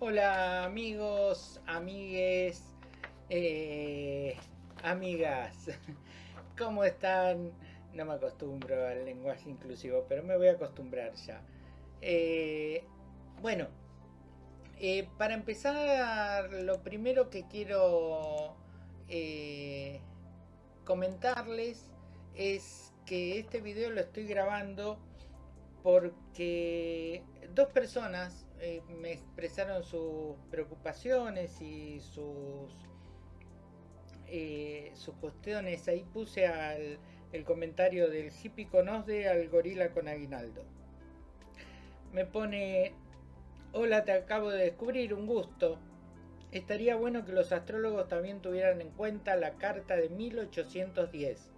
Hola amigos, amigues, eh, amigas, ¿cómo están? No me acostumbro al lenguaje inclusivo, pero me voy a acostumbrar ya. Eh, bueno, eh, para empezar, lo primero que quiero comentarles es que este video lo estoy grabando porque dos personas eh, me expresaron sus preocupaciones y sus, eh, sus cuestiones. Ahí puse el comentario del hippie con Osde al gorila con aguinaldo. Me pone, hola te acabo de descubrir, un gusto. Estaría bueno que los astrólogos también tuvieran en cuenta la carta de 1810,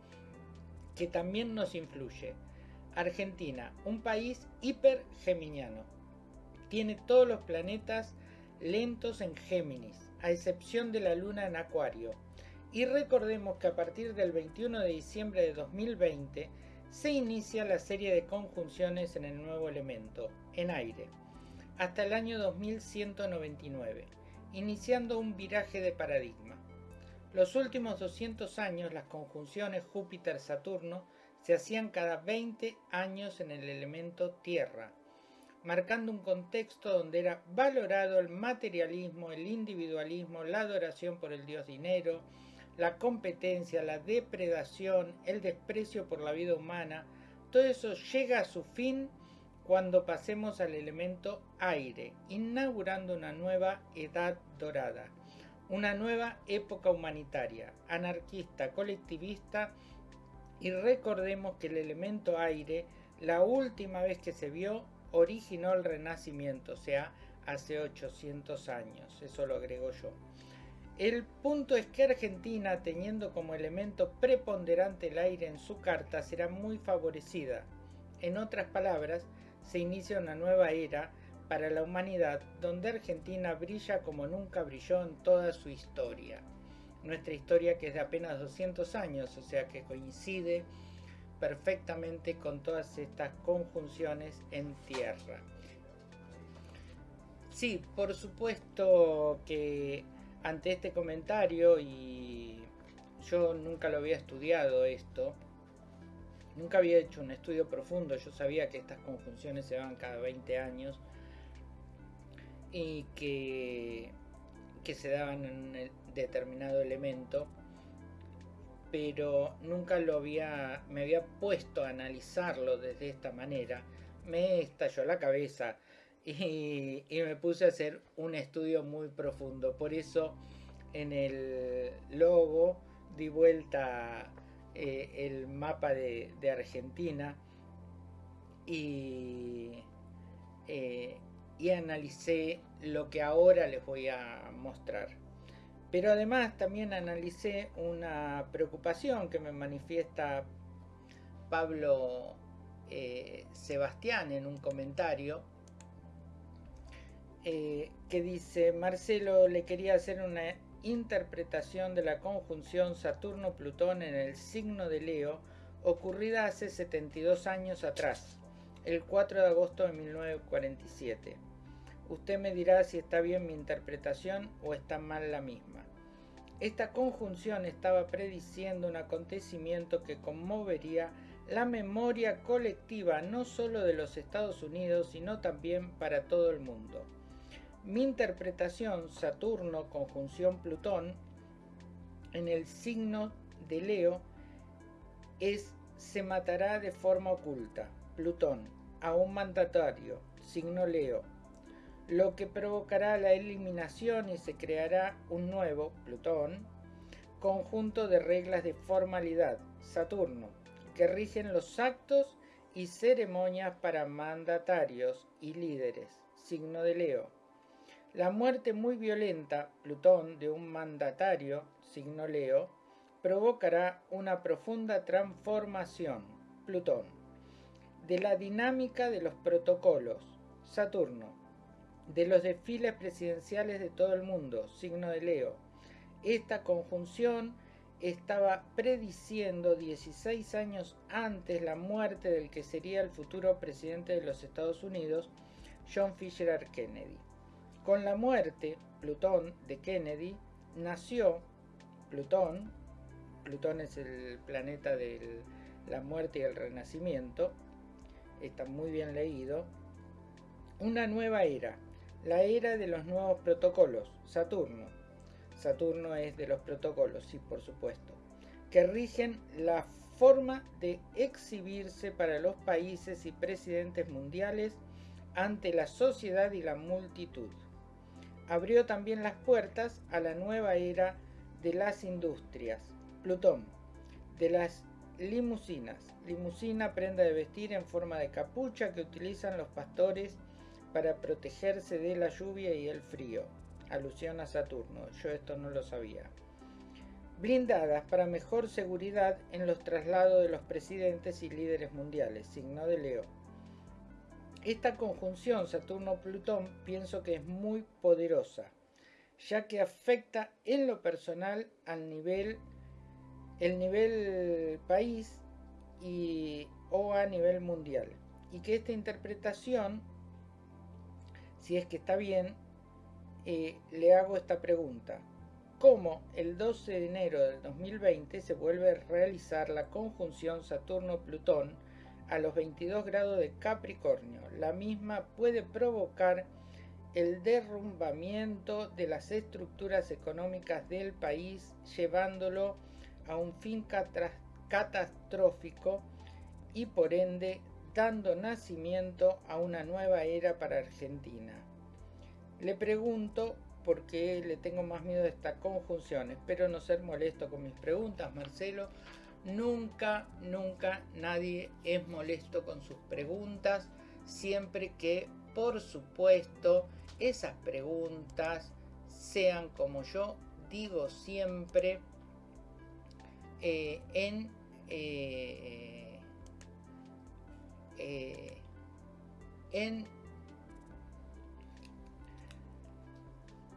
que también nos influye. Argentina, un país hipergeminiano tiene todos los planetas lentos en Géminis, a excepción de la Luna en Acuario. Y recordemos que a partir del 21 de diciembre de 2020 se inicia la serie de conjunciones en el nuevo elemento, en aire, hasta el año 2199, iniciando un viraje de paradigma. Los últimos 200 años las conjunciones Júpiter-Saturno se hacían cada 20 años en el elemento Tierra, marcando un contexto donde era valorado el materialismo, el individualismo, la adoración por el dios dinero, la competencia, la depredación, el desprecio por la vida humana, todo eso llega a su fin cuando pasemos al elemento aire, inaugurando una nueva edad dorada, una nueva época humanitaria, anarquista, colectivista, y recordemos que el elemento aire, la última vez que se vio, originó el Renacimiento, o sea, hace 800 años, eso lo agrego yo. El punto es que Argentina, teniendo como elemento preponderante el aire en su carta, será muy favorecida. En otras palabras, se inicia una nueva era para la humanidad donde Argentina brilla como nunca brilló en toda su historia. Nuestra historia que es de apenas 200 años, o sea que coincide perfectamente con todas estas conjunciones en tierra. Sí, por supuesto que ante este comentario, y yo nunca lo había estudiado esto, nunca había hecho un estudio profundo, yo sabía que estas conjunciones se van cada 20 años y que, que se daban en un determinado elemento, pero nunca lo había, me había puesto a analizarlo desde esta manera. Me estalló la cabeza y, me puse a hacer un estudio muy profundo. Por eso en el logo di vuelta eh, el mapa de, Argentina eh, y analicé lo que ahora les voy a mostrar. Pero además también analicé una preocupación que me manifiesta Pablo eh, Sebastián en un comentario eh, que dice Marcelo le quería hacer una interpretación de la conjunción Saturno-Plutón en el signo de Leo ocurrida hace 72 años atrás, el 4 de agosto de 1947. Usted me dirá si está bien mi interpretación o está mal la misma. Esta conjunción estaba prediciendo un acontecimiento que conmovería la memoria colectiva no solo de los Estados Unidos, sino también para todo el mundo. Mi interpretación, Saturno conjunción Plutón, en el signo de Leo, es se matará de forma oculta, Plutón, a un mandatario, signo Leo, lo que provocará la eliminación y se creará un nuevo, Plutón, conjunto de reglas de formalidad, Saturno, que rigen los actos y ceremonias para mandatarios y líderes, signo de Leo. La muerte muy violenta, Plutón, de un mandatario, signo Leo, provocará una profunda transformación, Plutón, de la dinámica de los protocolos, Saturno, de los desfiles presidenciales de todo el mundo, signo de Leo. Esta conjunción estaba prediciendo 16 años antes la muerte del que sería el futuro presidente de los Estados Unidos, John Fisher Kennedy. Con la muerte, Plutón, de Kennedy, nació Plutón, Plutón es el planeta de la muerte y el renacimiento, está muy bien leído, una nueva era, la era de los nuevos protocolos, Saturno. Saturno es de los protocolos, sí, por supuesto, que rigen la forma de exhibirse para los países y presidentes mundiales ante la sociedad y la multitud. Abrió también las puertas a la nueva era de las industrias. Plutón, de las limusinas. Limusina, prenda de vestir en forma de capucha que utilizan los pastores para protegerse de la lluvia y el frío. Alusión a Saturno, yo esto no lo sabía blindadas para mejor seguridad en los traslados de los presidentes y líderes mundiales, signo de Leo. Esta conjunción Saturno-Plutón pienso que es muy poderosa, ya que afecta en lo personal al nivel, el nivel país y, o a nivel mundial. Y que esta interpretación, si es que está bien, eh, le hago esta pregunta cómo el 12 de enero del 2020 se vuelve a realizar la conjunción Saturno-Plutón a los 22 grados de Capricornio. La misma puede provocar el derrumbamiento de las estructuras económicas del país, llevándolo a un fin catastrófico y por ende dando nacimiento a una nueva era para Argentina. Le pregunto porque le tengo más miedo a esta conjunción. Espero no ser molesto con mis preguntas, Marcelo. Nunca, nunca nadie es molesto con sus preguntas, siempre que, por supuesto, esas preguntas sean como yo digo siempre eh, en eh, eh, en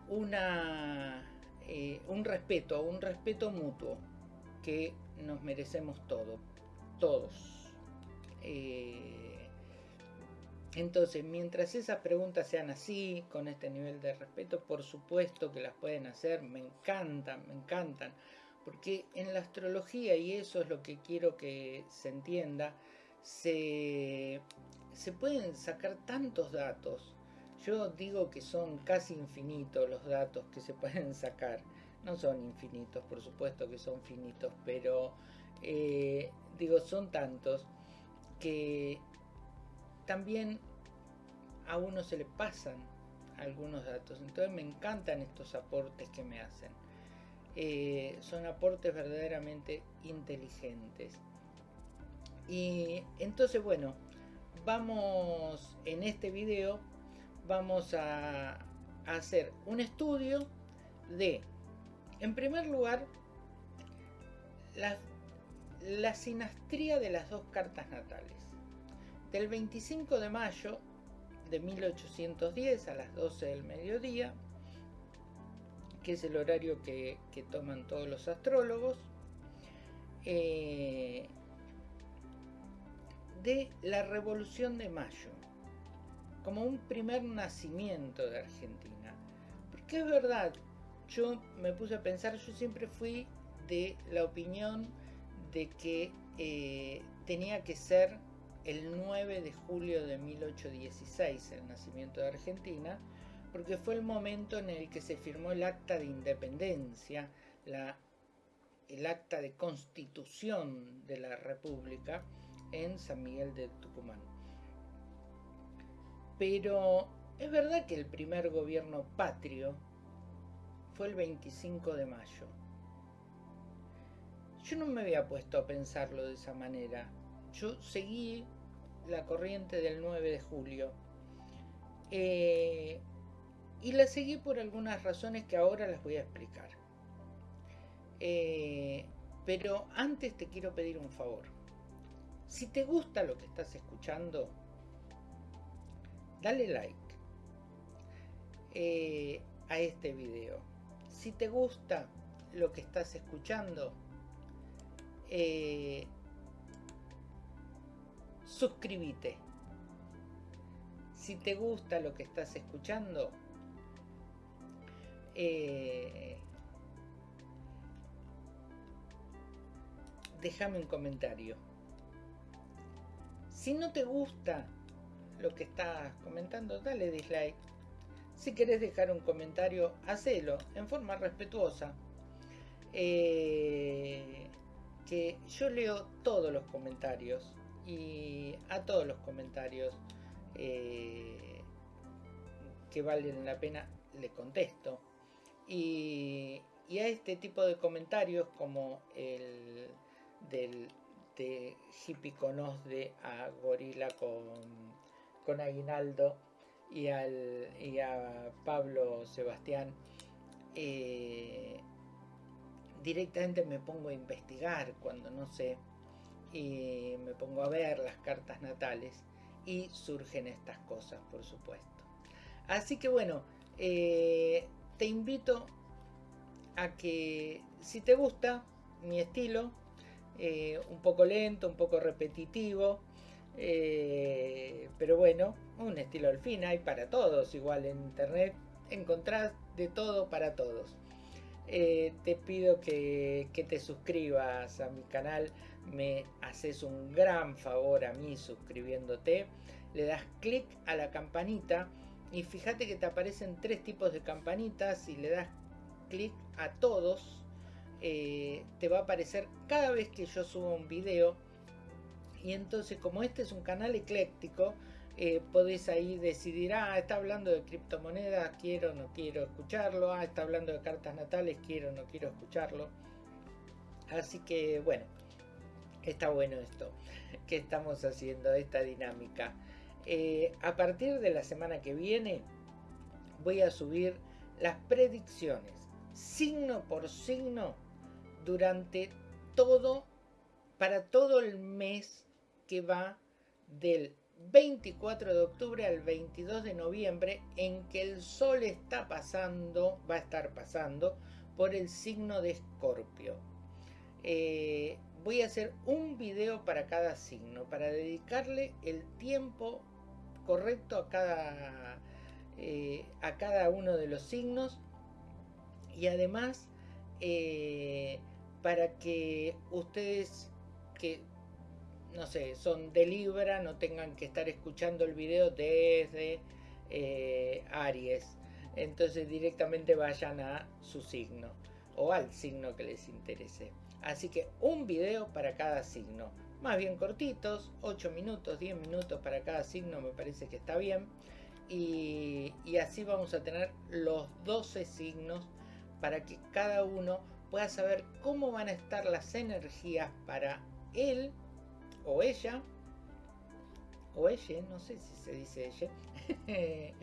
una, eh, un respeto, un respeto mutuo que nos merecemos todos, todos. Eh, entonces, mientras esas preguntas sean así, con este nivel de respeto, por supuesto que las pueden hacer, me encantan, me encantan, porque en la astrología, y eso es lo que quiero que se entienda, se, pueden sacar tantos datos yo digo que son casi infinitos los datos que se pueden sacar. No son infinitos, por supuesto que son finitos, pero eh, digo, son tantos que también a uno se le pasan algunos datos. Entonces me encantan estos aportes que me hacen. Eh, son aportes verdaderamente inteligentes. Y entonces, bueno, vamos en este video vamos a, hacer un estudio de, en primer lugar, la, sinastría de las dos cartas natales. Del 25 de mayo de 1810 a las 12 del mediodía, que es el horario que, toman todos los astrólogos, eh, de la Revolución de Mayo como un primer nacimiento de Argentina. Porque es verdad, yo me puse a pensar, yo siempre fui de la opinión de que eh, tenía que ser el 9 de julio de 1816 el nacimiento de Argentina, porque fue el momento en el que se firmó el acta de independencia, la, el acta de constitución de la República en San Miguel de Tucumán. Pero es verdad que el primer gobierno patrio fue el 25 de mayo. Yo no me había puesto a pensarlo de esa manera. Yo seguí la corriente del 9 de julio. Eh, y la seguí por algunas razones que ahora las voy a explicar. Eh, pero antes te quiero pedir un favor. Si te gusta lo que estás escuchando, dale like eh, a este video. Si te gusta lo que estás escuchando, eh, suscríbete. Si te gusta lo que estás escuchando, eh, déjame un comentario. Si no te gusta lo que estás comentando, dale dislike. Si querés dejar un comentario, hacelo en forma respetuosa. Eh, que yo leo todos los comentarios y a todos los comentarios eh, que valen la pena le contesto. Y, y, a este tipo de comentarios como el del de Hippie de a Gorila con, con Aguinaldo y, al, y a Pablo Sebastián, eh, directamente me pongo a investigar cuando no sé, y me pongo a ver las cartas natales y surgen estas cosas, por supuesto. Así que bueno, eh, te invito a que si te gusta mi estilo, eh, un poco lento, un poco repetitivo, eh, pero bueno, un estilo al fin hay para todos, igual en internet encontrás de todo para todos. Eh, te pido que, que, te suscribas a mi canal, me haces un gran favor a mí suscribiéndote, le das clic a la campanita y fíjate que te aparecen tres tipos de campanitas y le das clic a todos eh, te va a aparecer cada vez que yo subo un video. Y entonces como este es un canal ecléctico, eh, podéis ahí decidir, ah, está hablando de criptomonedas, quiero o no quiero escucharlo, ah, está hablando de cartas natales, quiero o no quiero escucharlo. Así que bueno, está bueno esto que estamos haciendo, esta dinámica. Eh, a partir de la semana que viene voy a subir las predicciones, signo por signo, durante todo, para todo el mes que va del 24 de octubre al 22 de noviembre en que el sol está pasando, va a estar pasando por el signo de Escorpio. Eh, voy a hacer un video para cada signo, para dedicarle el tiempo correcto a cada, eh, a cada uno de los signos y además eh, para que ustedes que, no sé, son de Libra, no tengan que estar escuchando el video desde eh, Aries. Entonces directamente vayan a su signo o al signo que les interese. Así que un video para cada signo. Más bien cortitos, 8 minutos, 10 minutos para cada signo me parece que está bien. Y, y así vamos a tener los 12 signos para que cada uno pueda saber cómo van a estar las energías para él o ella, o ella, no sé si se dice ella,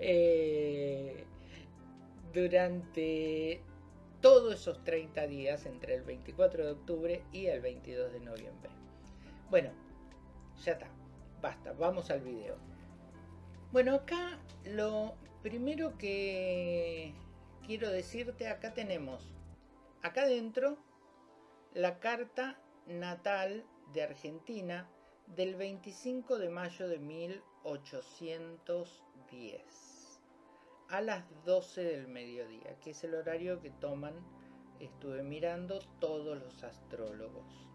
eh, durante todos esos 30 días entre el 24 de octubre y el 22 de noviembre. Bueno, ya está, basta, vamos al video. Bueno, acá lo primero que quiero decirte, acá tenemos acá adentro la carta natal de Argentina del 25 de mayo de 1810 a las 12 del mediodía, que es el horario que toman, estuve mirando todos los astrólogos.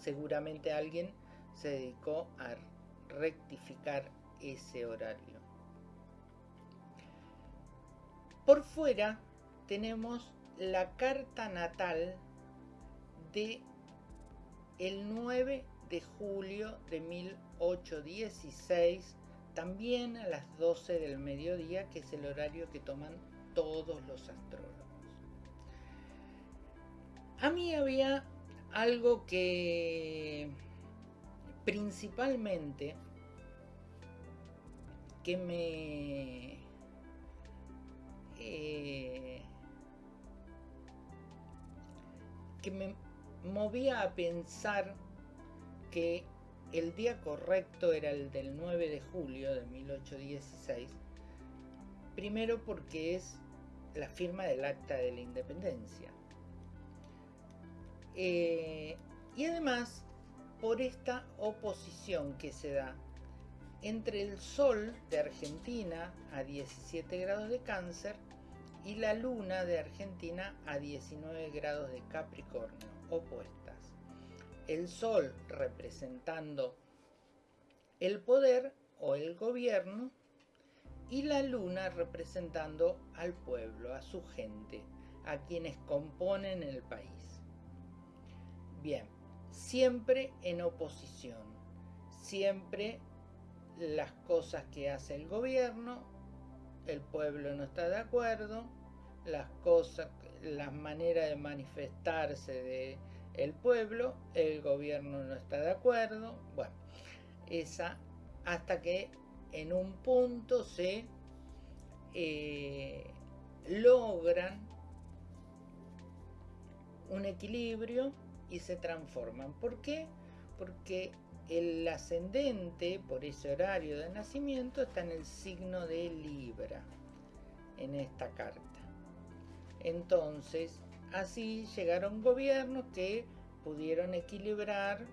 Seguramente alguien se dedicó a rectificar ese horario. Por fuera tenemos la carta natal de el 9 de julio de 1816, también a las 12 del mediodía, que es el horario que toman todos los astrólogos. A mí había algo que principalmente que me eh, que me movía a pensar que el día correcto era el del 9 de julio de 1816, primero porque es la firma del acta de la independencia. Eh, y además por esta oposición que se da entre el Sol de Argentina a 17 grados de cáncer y la Luna de Argentina a 19 grados de Capricornio, opuestas. El Sol representando el poder o el gobierno y la Luna representando al pueblo, a su gente, a quienes componen el país. Bien, siempre en oposición, siempre las cosas que hace el gobierno, el pueblo no está de acuerdo, las cosas, las maneras de manifestarse de el pueblo, el gobierno no está de acuerdo, bueno, esa hasta que en un punto se eh, logran un equilibrio y se transforman. ¿Por qué? Porque el ascendente, por ese horario de nacimiento, está en el signo de Libra, en esta carta. Entonces, así llegaron gobiernos que pudieron equilibrar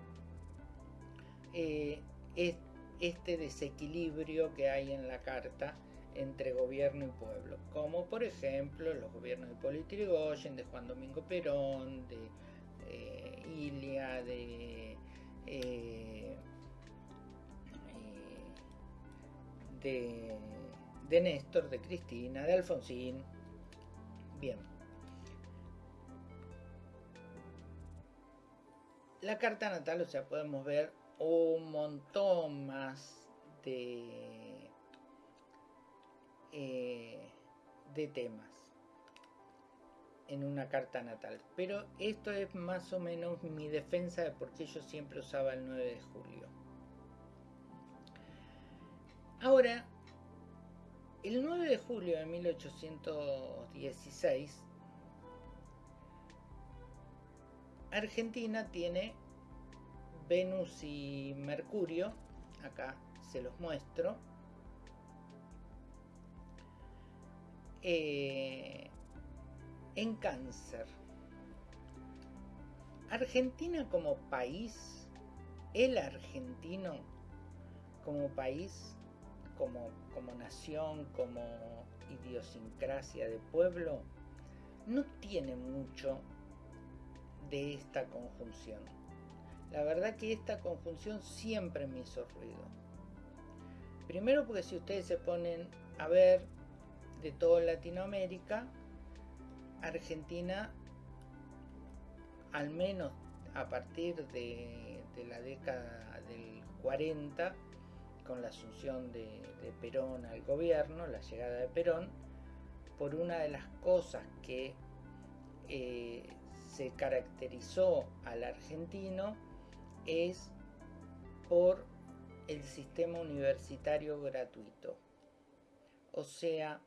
eh, este desequilibrio que hay en la carta entre gobierno y pueblo, como por ejemplo los gobiernos de Hipólito Yrigoyen, de Juan Domingo Perón, de eh, Ilia, de eh, de, Néstor, de Cristina, de Alfonsín. Bien. La carta natal, o sea, podemos ver un montón más de, eh, de temas en una carta natal. Pero esto es más o menos mi defensa de por qué yo siempre usaba el 9 de julio. Ahora, el 9 de julio de 1816, Argentina tiene Venus y Mercurio, acá se los muestro, eh, en cáncer. Argentina como país, el argentino como país, como, como nación, como idiosincrasia de pueblo, no tiene mucho de esta conjunción. La verdad que esta conjunción siempre me hizo ruido. Primero porque si ustedes se ponen a ver de toda Latinoamérica, Argentina, al menos a partir de, de la década del 40, con la asunción de, Perón al gobierno, la llegada de Perón, por una de las cosas que eh, se caracterizó al argentino es por el sistema universitario gratuito. O sea,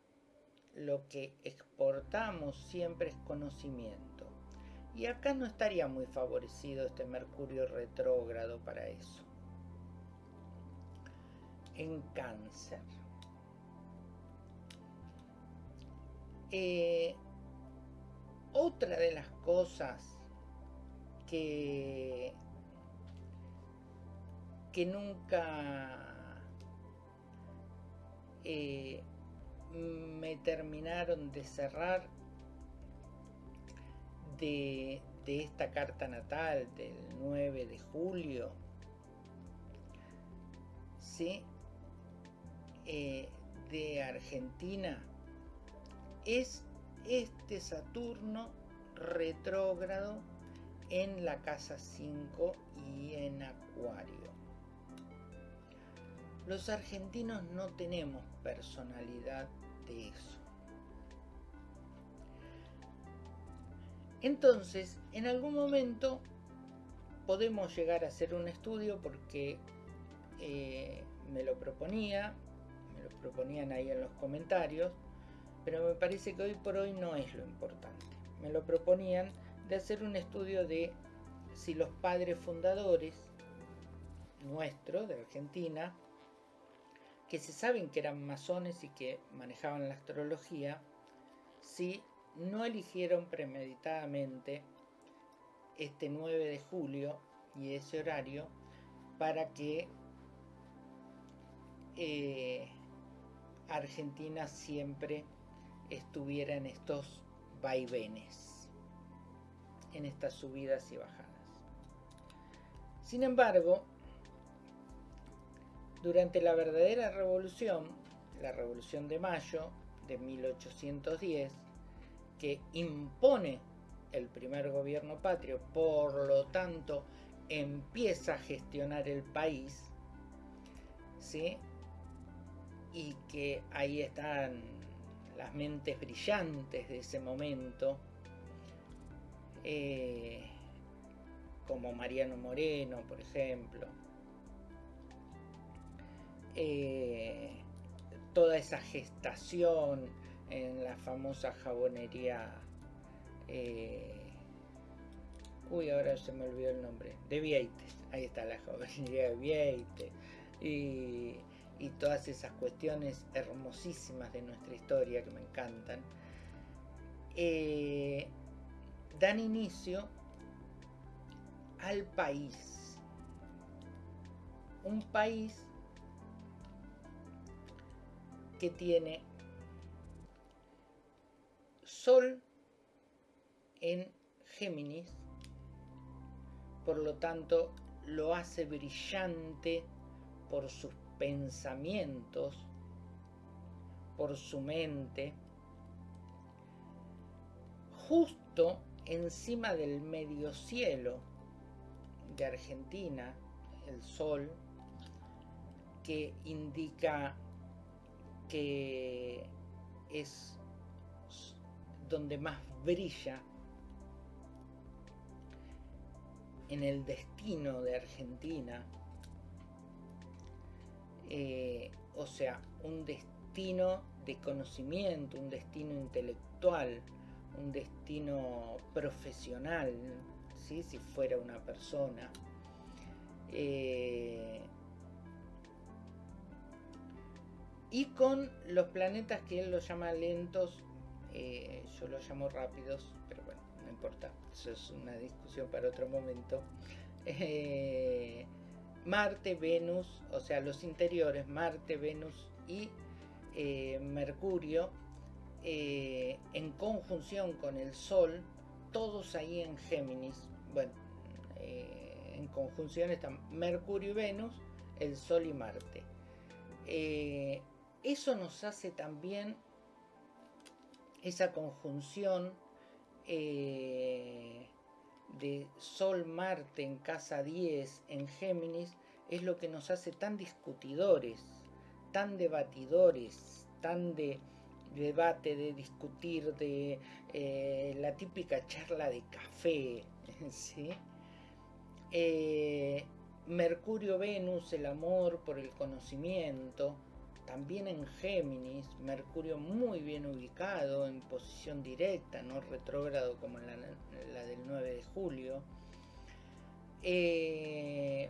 lo que exportamos siempre es conocimiento. Y acá no estaría muy favorecido este Mercurio retrógrado para eso en cáncer. Eh, otra de las cosas que, que nunca eh, me terminaron de cerrar de, de esta carta natal del 9 de julio, ¿sí? Eh, de Argentina es este Saturno retrógrado en la casa 5 y en Acuario. Los argentinos no tenemos personalidad de eso. Entonces, en algún momento podemos llegar a hacer un estudio porque eh, me lo proponía, proponían ahí en los comentarios, pero me parece que hoy por hoy no es lo importante. Me lo proponían de hacer un estudio de si los padres fundadores nuestros de Argentina, que se saben que eran masones y que manejaban la astrología, si no eligieron premeditadamente este 9 de julio y ese horario para que eh, Argentina siempre estuviera en estos vaivenes, en estas subidas y bajadas. Sin embargo, durante la verdadera revolución, la Revolución de Mayo de 1810, que impone el primer gobierno patrio, por lo tanto empieza a gestionar el país, ¿sí? Y que ahí están las mentes brillantes de ese momento, eh, como Mariano Moreno, por ejemplo. Eh, toda esa gestación en la famosa jabonería. Eh, uy, ahora se me olvidó el nombre. De Vieites. Ahí está la jabonería de Vieites. Y, y todas esas cuestiones hermosísimas de nuestra historia que me encantan. Eh, dan inicio al país. Un país que tiene Sol en Géminis, por lo tanto lo hace brillante por sus pensamientos, por su mente, justo encima del medio cielo de Argentina, el sol, que indica que es donde más brilla en el destino de Argentina, eh, o sea, un destino de conocimiento, un destino intelectual, un destino profesional, ¿sí? si fuera una persona. Eh, y con los planetas que él los llama lentos, eh, yo los llamo rápidos, pero bueno, no importa, eso es una discusión para otro momento. Marte, Venus, o sea, los interiores, Marte, Venus y eh, Mercurio, eh, en conjunción con el Sol, todos ahí en Géminis, bueno, eh, en conjunción están Mercurio y Venus, el Sol y Marte. eso nos hace también esa conjunción de Sol-Marte en casa 10 en Géminis es lo que nos hace tan discutidores, tan debatidores, tan de debate, de discutir, de eh, la típica charla de café. ¿sí? Eh, Mercurio-Venus, el amor por el conocimiento, también en Géminis, Mercurio muy bien ubicado, en posición directa, no retrógrado como la, la del 9 de julio. Eh,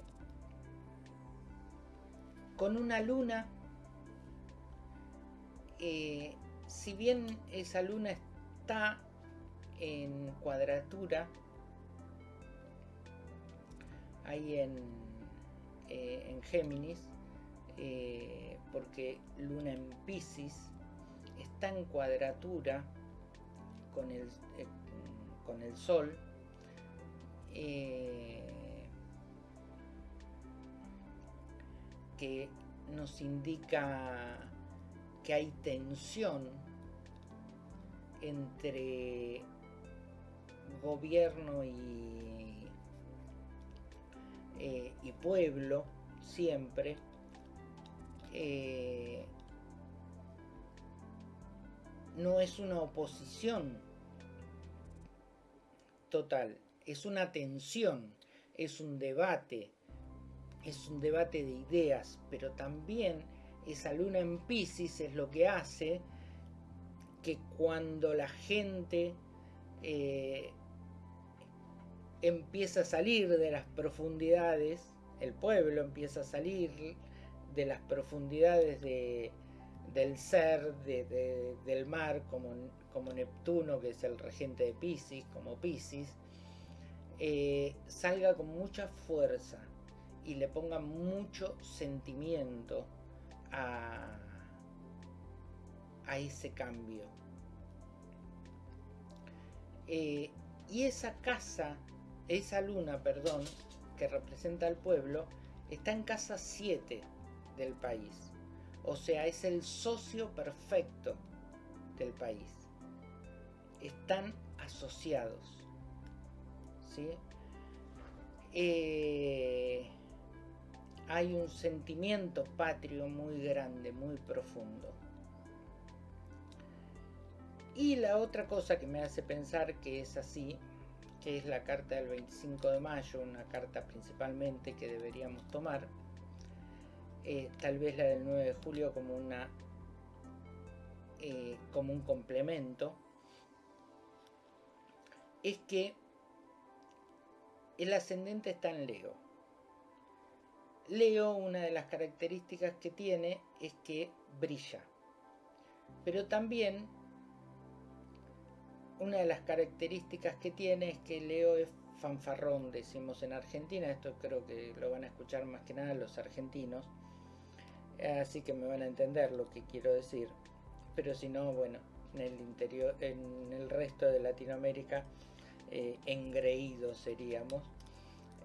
con una luna, eh, si bien esa luna está en cuadratura, ahí en, eh, en Géminis, eh, porque Luna en Pisces está en cuadratura con el, eh, con el Sol. Eh, que nos indica que hay tensión entre gobierno y, y pueblo siempre eh, no es una oposición total, es una tensión, es un debate, es un debate de ideas, pero también esa luna en Pisces es lo que hace que cuando la gente eh, empieza a salir de las profundidades, el pueblo empieza a salir de las profundidades del ser, del mar, como, como, Neptuno, que es el regente de Pisces, como Pisces, eh, salga con mucha fuerza y le ponga mucho sentimiento a, a ese cambio. Eh, y esa casa, esa luna, perdón, que representa al pueblo, está en casa 7 del país. O sea, es el socio perfecto del país. Están asociados. ¿sí? Eh, hay un sentimiento patrio muy grande, muy profundo. Y la otra cosa que me hace pensar que es así, que es la carta del 25 de mayo, una carta principalmente que deberíamos tomar, eh, tal vez la del 9 de julio como una eh, como un complemento, es que el ascendente está en Leo. Leo, una de las características que tiene es que brilla. Pero también una de las características que tiene es que Leo es fanfarrón, decimos en Argentina, esto creo que lo van a escuchar más que nada los argentinos, así que me van a entender lo que quiero decir, pero si no, bueno, en el interior, en el resto de Latinoamérica, eh, engreídos seríamos,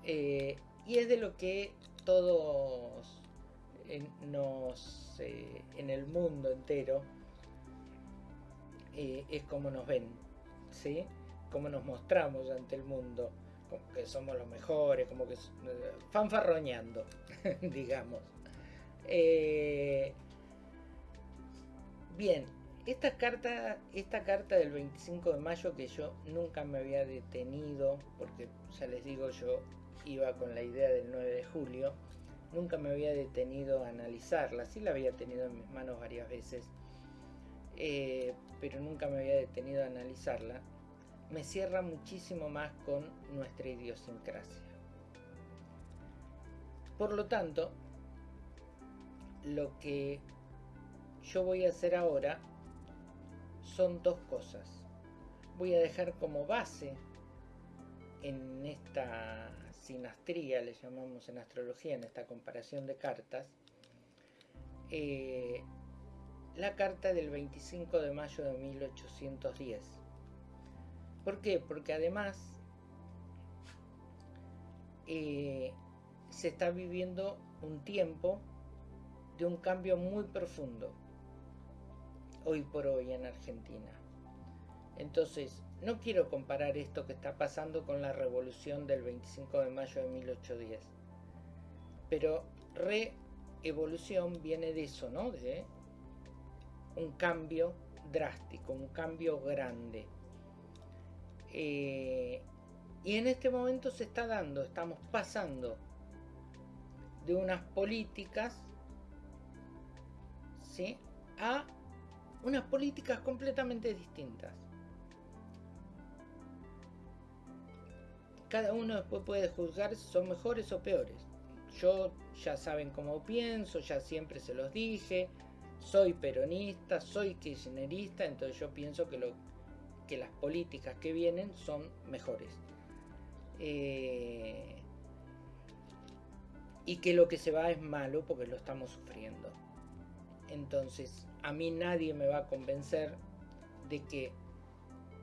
eh, y es de lo que todos en, nos, eh, en el mundo entero es como nos ven, ¿sí? Cómo nos mostramos ante el mundo, como que somos los mejores, como que fanfarroñando, digamos. Eh, bien, esta carta, esta carta del 25 de mayo que yo nunca me había detenido, porque ya les digo, yo iba con la idea del 9 de julio, nunca me había detenido a analizarla, sí la había tenido en mis manos varias veces, eh, pero nunca me había detenido a analizarla, me cierra muchísimo más con nuestra idiosincrasia. Por lo tanto, lo que yo voy a hacer ahora son dos cosas. Voy a dejar como base en esta sinastría, le llamamos en astrología, en esta comparación de cartas, eh, la carta del 25 de mayo de 1810. ¿Por qué? Porque además eh, se está viviendo un tiempo de un cambio muy profundo hoy por hoy en Argentina. Entonces, no quiero comparar esto que está pasando con la revolución del 25 de mayo de 1810. Pero re-evolución viene de eso, ¿no? De un cambio drástico, un cambio grande. Eh, y en este momento se está dando, estamos pasando de unas políticas a unas políticas completamente distintas. Cada uno después puede juzgar si son mejores o peores. Yo ya saben cómo pienso, ya siempre se los dije, soy peronista, soy kirchnerista, entonces yo pienso que, lo, que las políticas que vienen son mejores. Eh, y que lo que se va es malo porque lo estamos sufriendo. Entonces, a mí nadie me va a convencer de que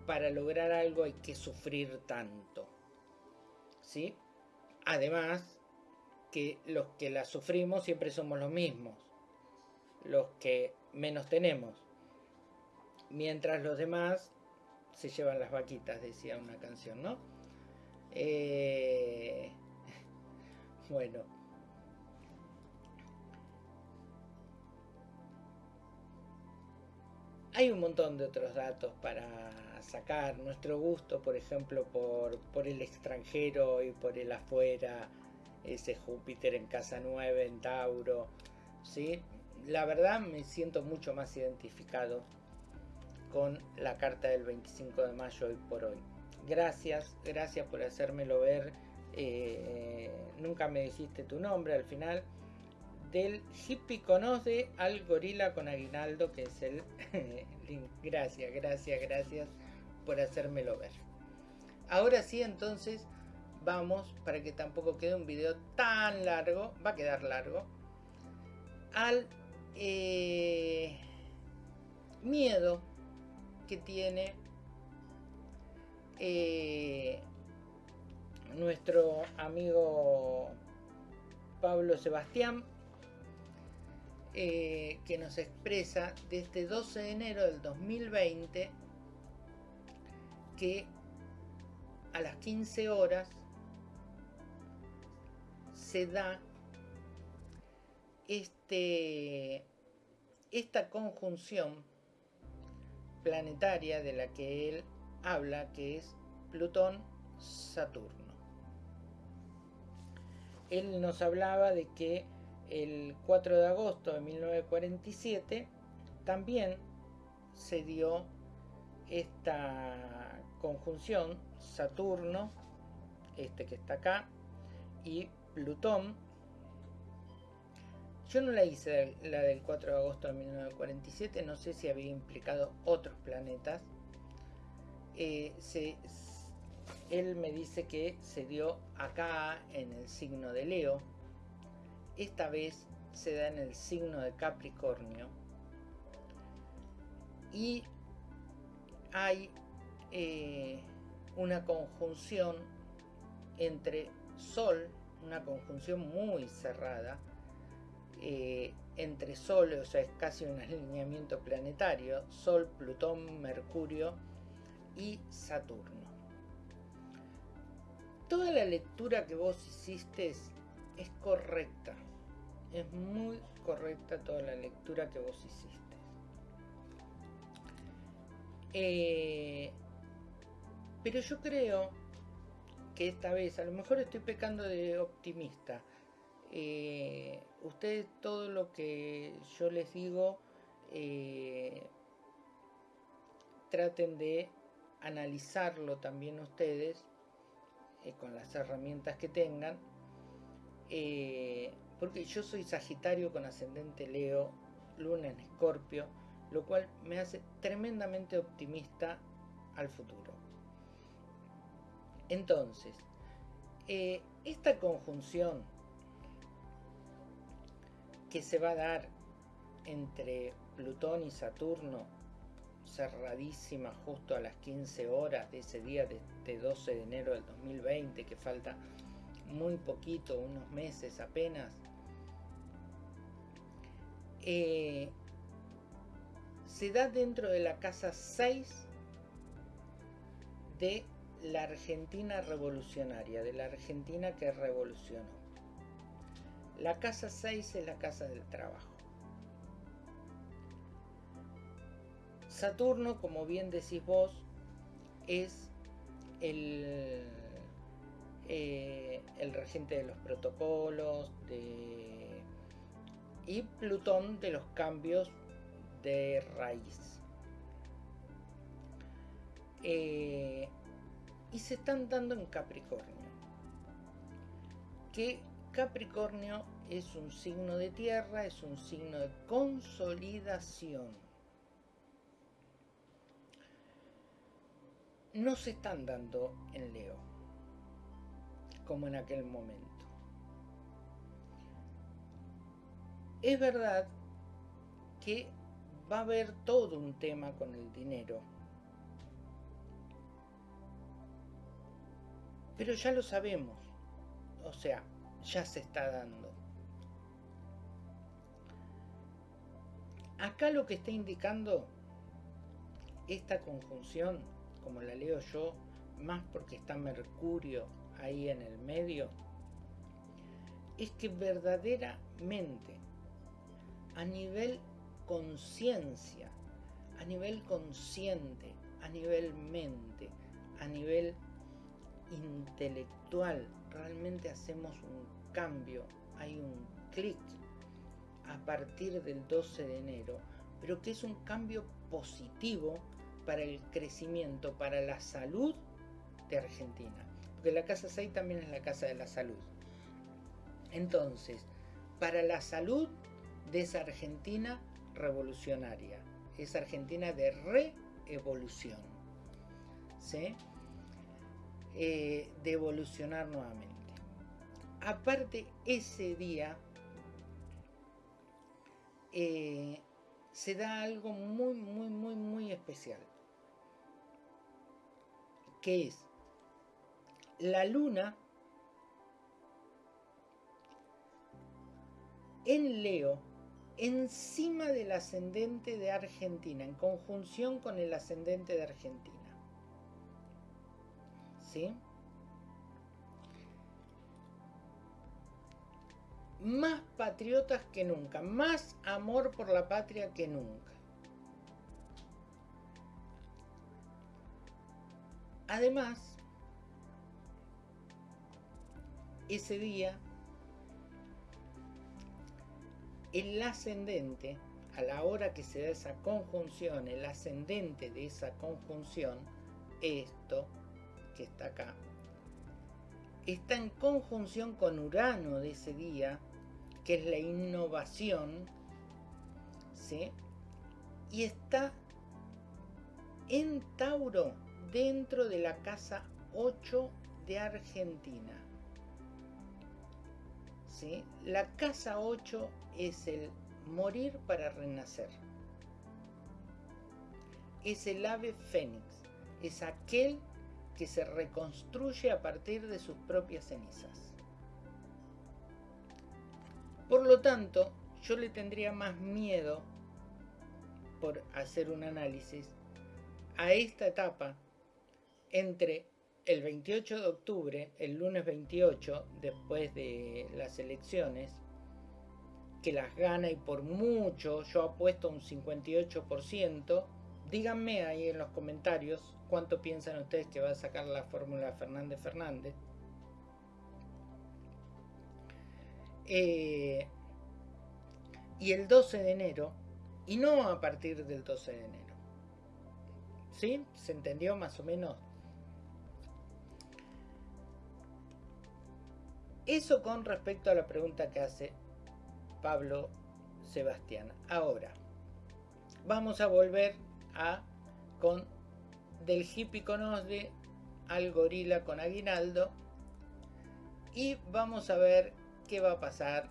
para lograr algo hay que sufrir tanto. ¿Sí? Además, que los que la sufrimos siempre somos los mismos, los que menos tenemos, mientras los demás se llevan las vaquitas, decía una canción, ¿no? Eh, bueno. Hay un montón de otros datos para sacar. Nuestro gusto, por ejemplo, por, el extranjero y por el afuera, ese Júpiter en casa 9, en Tauro. ¿sí? La verdad me siento mucho más identificado con la carta del 25 de mayo hoy por hoy. Gracias, gracias por hacérmelo ver. Eh, nunca me dijiste tu nombre al final del hippie conoce al gorila con aguinaldo, que es el link. Gracias, gracias, gracias por hacérmelo ver. Ahora sí, entonces vamos, para que tampoco quede un video tan largo, va a quedar largo, al eh, miedo que tiene eh, nuestro amigo Pablo Sebastián, eh, que nos expresa desde 12 de enero del 2020 que a las 15 horas se da este, esta conjunción planetaria de la que él habla, que es Plutón-Saturno. Él nos hablaba de que el 4 de agosto de 1947 también se dio esta conjunción Saturno, este que está acá, y Plutón. Yo no la hice la del 4 de agosto de 1947, no sé si había implicado otros planetas. Eh, él me dice que se dio acá en el signo de Leo. Esta vez se da en el signo de Capricornio. Y hay eh, una conjunción entre Sol, una conjunción muy cerrada, eh, entre Sol, o sea, es casi un alineamiento planetario, Sol, Plutón, Mercurio y Saturno. Toda la lectura que vos hiciste es correcta, es muy correcta toda la lectura que vos hiciste. Eh, pero yo creo que esta vez, a lo mejor estoy pecando de optimista. Eh, ustedes todo lo que yo les digo, eh, traten de analizarlo también ustedes con las herramientas que tengan. Porque yo soy Sagitario con ascendente Leo, Luna en Escorpio, lo cual me hace tremendamente optimista al futuro. Entonces, eh, esta conjunción que se va a dar entre Plutón y Saturno, cerradísima justo a las 15 horas de ese día de, 12 de enero del 2020, que falta muy poquito, unos meses apenas, eh, se da dentro de la casa 6 de la Argentina revolucionaria, de la Argentina que revolucionó. La casa 6 es la casa del trabajo. Saturno, como bien decís vos, es el, eh, el regente de los protocolos y Plutón de los cambios de raíz. Eh, y se están dando en Capricornio. Que Capricornio es un signo de tierra, es un signo de consolidación. No se están dando en Leo, como en aquel momento. Es verdad que va a haber todo un tema con el dinero Pero ya lo sabemos. O sea, ya se está dando. Acá lo que está indicando esta conjunción, como la leo yo, más porque está Mercurio ahí en el medio, es que verdaderamente a nivel conciencia, a nivel consciente, a nivel mente, a nivel intelectual, realmente hacemos un cambio, hay un clic a partir del 12 de enero, pero que es un cambio positivo para el crecimiento, para la salud de Argentina. Porque la casa 6 también es la casa de la salud. Entonces, para la salud de esa Argentina revolucionaria, esa Argentina de reevolución. ¿Sí? Eh, de evolucionar nuevamente. Aparte, ese día eh, se da algo muy, muy, muy, muy especial. Que es la luna en Leo encima del ascendente de Argentina, en conjunción con el ascendente de Argentina. ¿Sí? Más patriotas que nunca, más amor por la patria que nunca. Además, ese día el ascendente, a la hora que se da esa conjunción, el ascendente de esa conjunción, esto que está acá, está en conjunción con Urano de ese día, que es la innovación, ¿sí? y está en Tauro, dentro de la casa 8 de Argentina. La casa 8 es el morir para renacer. Es el ave fénix, es aquel que se reconstruye a partir de sus propias cenizas. Por lo tanto, yo le tendría más miedo por hacer un análisis a esta etapa entre el 28 de octubre, el lunes 28, después de las elecciones, que las gana y por mucho, yo apuesto un 58%. Díganme ahí en los comentarios cuánto piensan ustedes que va a sacar la fórmula Fernández Fernández. Eh, y el 12 de enero, y no a partir del 12 de enero. ¿Sí? ¿Se entendió más o menos? Eso con respecto a la pregunta que hace Pablo Sebastián. Ahora, vamos a volver a con del hippie con Osde al gorila con aguinaldo y vamos a ver qué va a pasar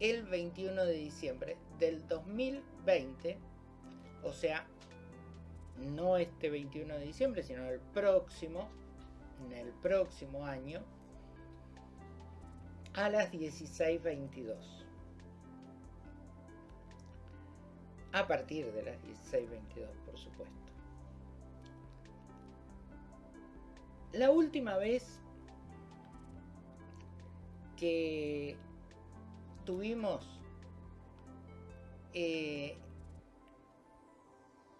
el 21 de diciembre del 2020, o sea, no este 21 de diciembre, sino el próximo, en el próximo año, a las 16.22. A partir de las 16.22, por supuesto. La última vez que tuvimos eh,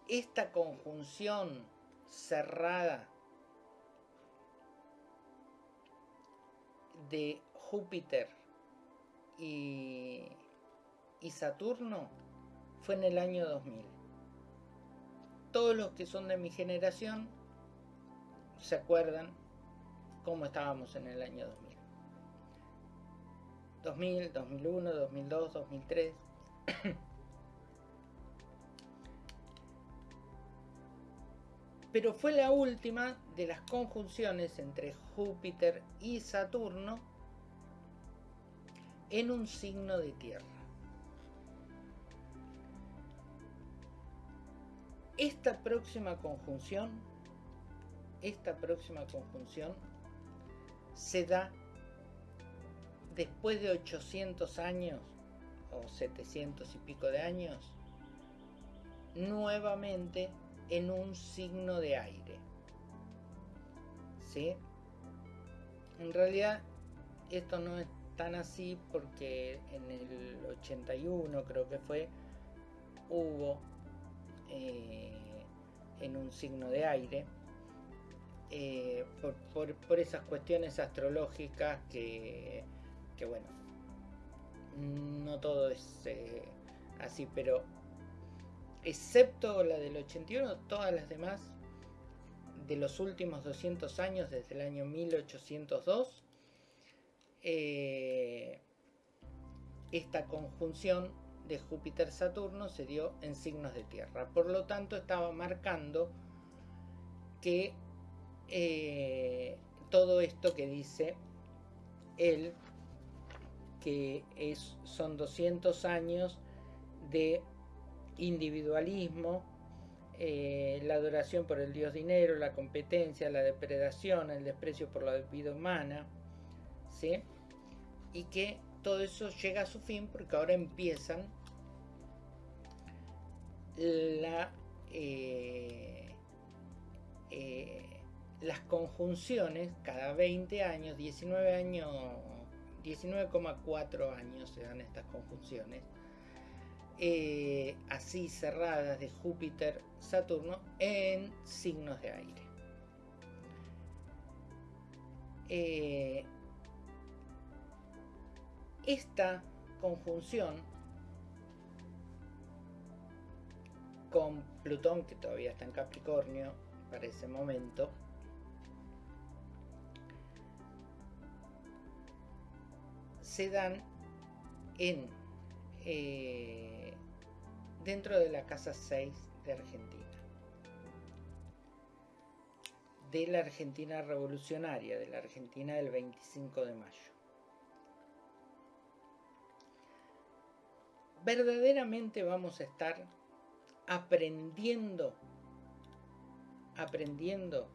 esta conjunción cerrada de Júpiter y, Saturno fue en el año 2000. Todos los que son de mi generación se acuerdan cómo estábamos en el año 2000. 2000, 2001, 2002, 2003. Pero fue la última de las conjunciones entre Júpiter y Saturno en un signo de tierra. Esta próxima conjunción, esta próxima conjunción se da después de 800 años o 700 y pico de años, nuevamente en un signo de aire. ¿Sí? En realidad esto no es tan así porque en el 81 creo que fue, hubo eh, en un signo de aire, eh, por, esas cuestiones astrológicas que, que bueno, no todo es eh, así, pero excepto la del 81, todas las demás de los últimos 200 años, desde el año 1802, eh, esta conjunción de Júpiter-Saturno se dio en signos de tierra. Por lo tanto, estaba marcando que eh, todo esto que dice él, que son 200 años de individualismo, eh, la adoración por el dios dinero, la competencia, la depredación, el desprecio por la vida humana, ¿sí? Y que todo eso llega a su fin porque ahora empiezan la, eh, eh, las conjunciones cada 20 años, 19 años, 19,4 años se dan estas conjunciones, eh, así cerradas de Júpiter, Saturno en signos de aire. Esta conjunción con Plutón, que todavía está en Capricornio para ese momento, se dan en eh, dentro de la casa 6 de Argentina de la Argentina revolucionaria, de la Argentina del 25 de mayo. Verdaderamente vamos a estar aprendiendo, aprendiendo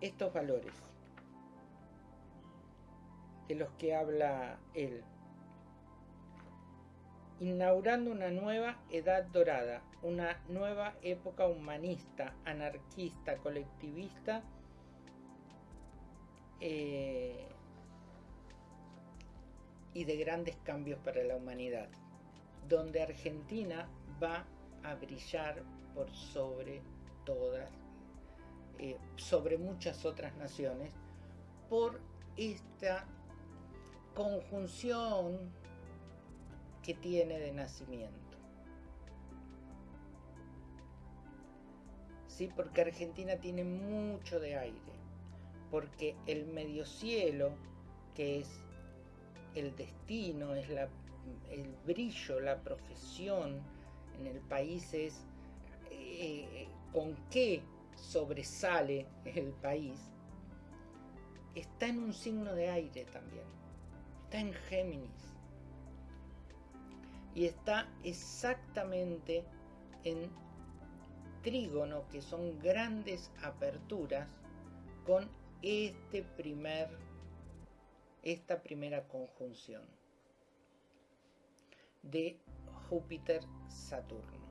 estos valores de los que habla él, inaugurando una nueva edad dorada, una nueva época humanista, anarquista, colectivista, eh, y de grandes cambios para la humanidad donde Argentina va a brillar por sobre todas, eh, sobre muchas otras naciones, por esta conjunción que tiene de nacimiento. ¿Sí? Porque Argentina tiene mucho de aire, porque el medio cielo, que es el destino, es la el brillo, la profesión en el país es eh, con qué sobresale el país, está en un signo de aire también, está en Géminis. Y está exactamente en trígono, que son grandes aperturas con este primer, esta primera conjunción de Júpiter-Saturno.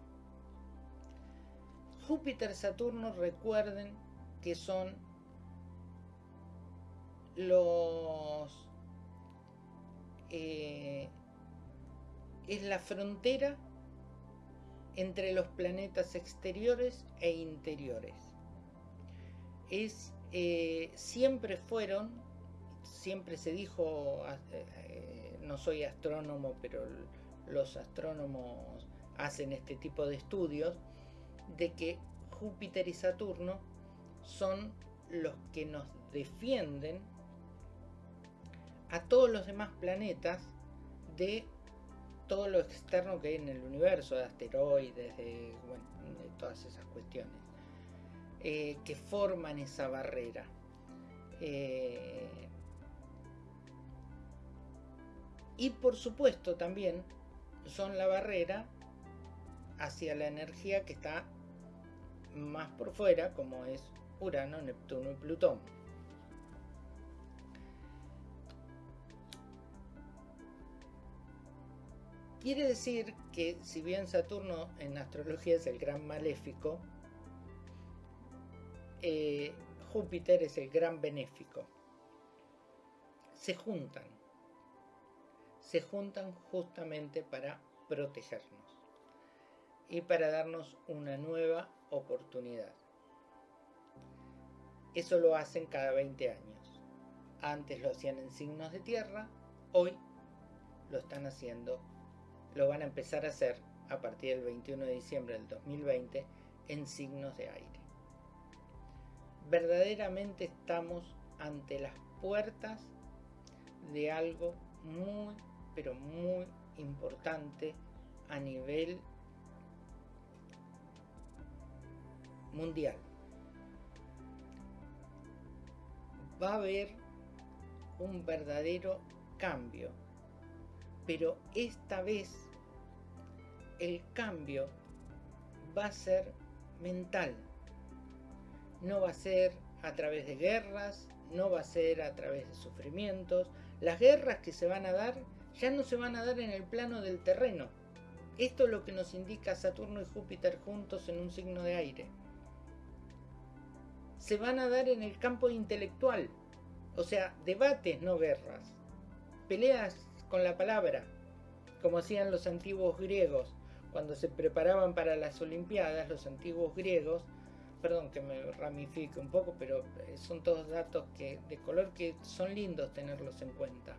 Júpiter-Saturno recuerden que son los... Eh, es la frontera entre los planetas exteriores e interiores. Es, eh, siempre fueron, siempre se dijo, eh, no soy astrónomo, pero los astrónomos hacen este tipo de estudios, de que Júpiter y Saturno son los que nos defienden a todos los demás planetas de todo lo externo que hay en el universo, de asteroides, de, todas esas cuestiones, eh, que forman esa barrera. Eh, y por supuesto también son la barrera hacia la energía que está más por fuera, como es Urano, Neptuno y Plutón. Quiere decir que si bien Saturno en astrología es el gran maléfico, eh, Júpiter es el gran benéfico. Se juntan se juntan justamente para protegernos y para darnos una nueva oportunidad. Eso lo hacen cada 20 años. Antes lo hacían en signos de tierra, hoy lo están haciendo, lo van a empezar a hacer a partir del 21 de diciembre del 2020 en signos de aire. Verdaderamente estamos ante las puertas de algo muy pero muy importante a nivel mundial. Va a haber un verdadero cambio, pero esta vez el cambio va a ser mental. No va a ser a través de guerras, no va a ser a través de sufrimientos. Las guerras que se van a dar ya no se van a dar en el plano del terreno. Esto es lo que nos indica Saturno y Júpiter juntos en un signo de aire. Se van a dar en el campo intelectual, o sea, debates, no guerras. Peleas con la palabra, como hacían los antiguos griegos. Cuando se preparaban para las Olimpiadas, los antiguos griegos, perdón que me ramifique un poco, pero eh, son todos datos de color que son lindos tenerlos en cuenta.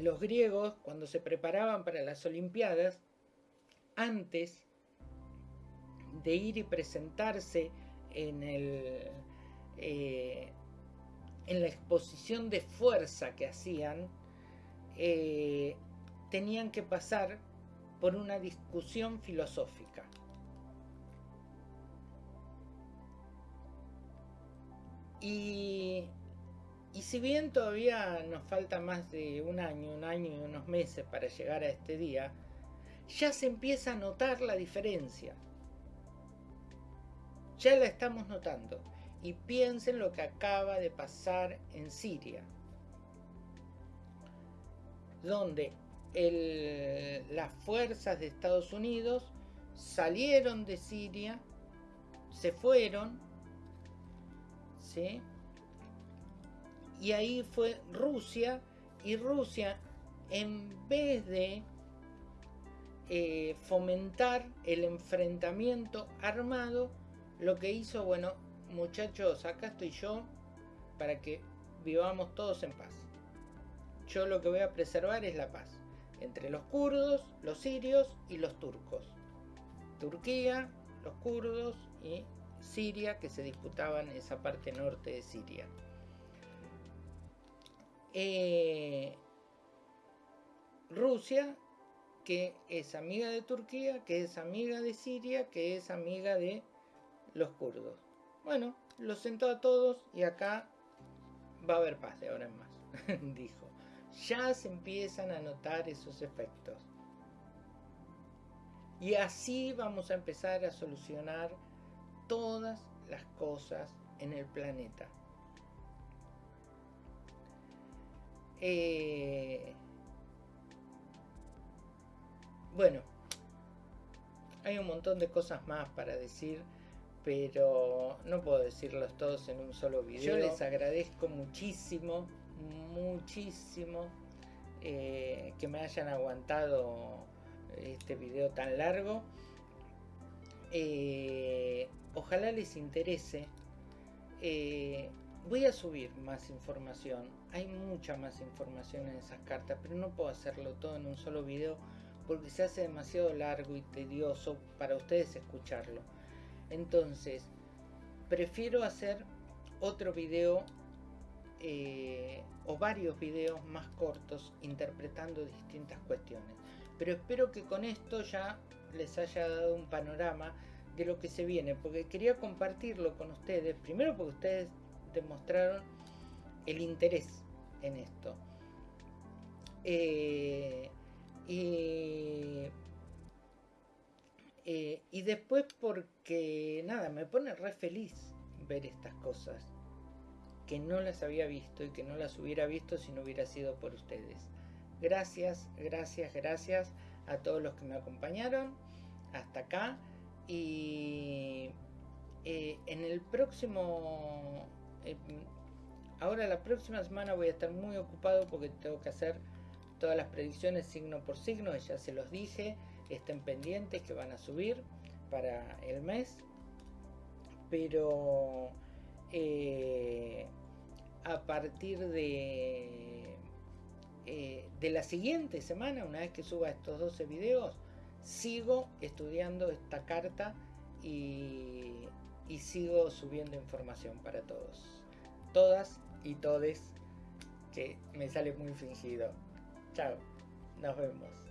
Los griegos, cuando se preparaban para las Olimpiadas, antes de ir y presentarse en eh, la exposición de fuerza que hacían, eh, tenían que pasar por una discusión filosófica. Y, y, si bien todavía nos falta más de un año, un año y unos meses para llegar a este día, ya se empieza a notar la diferencia. Ya la estamos notando y piensen lo que acaba de pasar en Siria, donde las fuerzas de Estados Unidos salieron de Siria, se fueron, ¿sí? Y ahí fue Rusia, y Rusia en vez de eh, fomentar el enfrentamiento armado, lo que hizo, bueno, muchachos, acá estoy yo para que vivamos todos en paz. Yo lo que voy a preservar es la paz entre los kurdos, los sirios y los turcos. Turquía, los kurdos y Siria que se disputaban esa parte norte de Siria. Eh, Rusia, que es amiga de Turquía, que es amiga de Siria, que es amiga de los kurdos. Bueno, los sentó a todos y acá va a haber paz de ahora en más, dijo. Ya se empiezan a notar esos efectos. Y así vamos a empezar a solucionar todas las cosas en el planeta. Eh, bueno, hay un montón de cosas más para decir pero no puedo decirlos todos en un solo video. Yo les agradezco muchísimo, muchísimo eh, que me hayan aguantado este video tan largo. Eh, ojalá les interese. Eh, voy a subir más información. Hay mucha más información en esas cartas, pero no puedo hacerlo todo en un solo video porque se hace demasiado largo y tedioso para ustedes escucharlo. Entonces, prefiero hacer otro video eh, o varios videos más cortos interpretando distintas cuestiones. Pero espero que con esto ya les haya dado un panorama de lo que se viene, porque quería compartirlo con ustedes, primero porque ustedes demostraron el interés en esto. Eh, y eh, y después porque, nada, me pone re feliz ver estas cosas. Que no las había visto y que no las hubiera visto si no hubiera sido por ustedes. Gracias, gracias, gracias a todos los que me acompañaron hasta acá. Y eh, en el próximo... Eh, ahora la próxima semana voy a estar muy ocupado porque tengo que hacer todas las predicciones signo por signo, ya se los dije estén pendientes que van a subir para el mes pero eh, a partir de eh, de la siguiente semana una vez que suba estos 12 videos sigo estudiando esta carta y, y sigo subiendo información para todos. Todas y todes que me sale muy fingido. Chao nos vemos